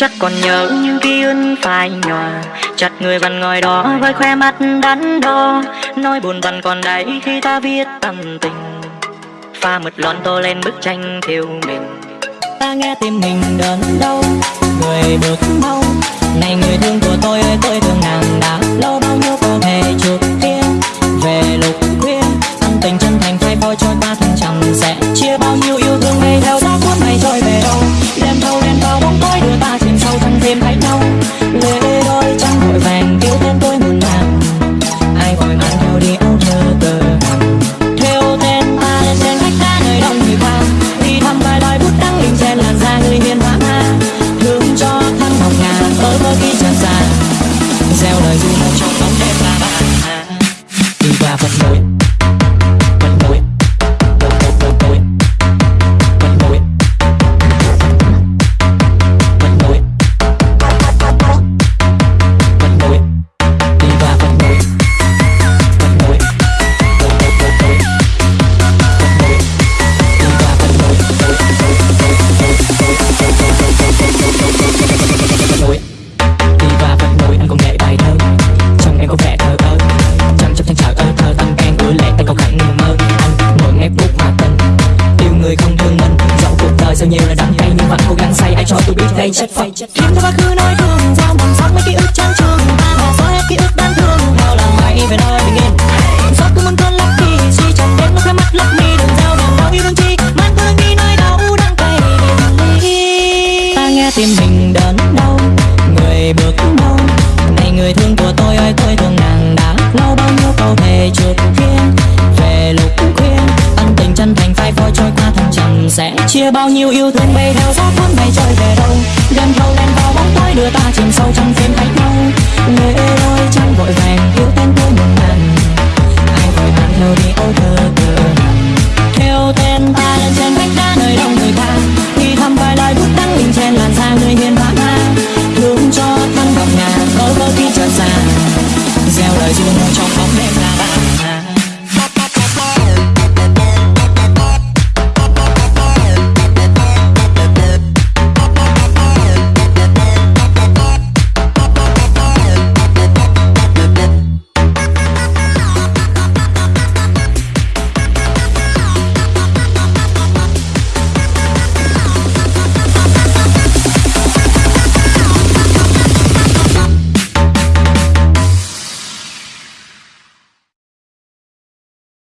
chắc còn nhớ những ký ức phai nhòa. Chặt người vẫn ngồi đó với khoe mắt đắn đo, nỗi buồn vẫn còn đấy khi ta viết tâm tình. Pha mực lon tô lên bức tranh thiếu mình ta nghe tim mình đớn đau nhiều là đắng cay nhưng vẫn cố gắng say, ai cho tôi biết đây chất phật kiếm cho quá khứ nói thương giao mầm sắc mấy ký ức chán trường ta bỏ xóa hết ký ức đáng thương nào là mày về nơi bình yên xót cứ muốn cơn lắc đi suy chẳng đến lúc khóe mắt lắc mi đừng giao đàn đau yêu đương chi. Man tôi đang đi nơi đau đang cay ly ta nghe tim mình đớn đau, người bước đau này người thương của tôi ơi tôi thương nàng đã lâu, bao nhiêu câu thề trước kia chia bao nhiêu yêu thương bay theo gió cuốn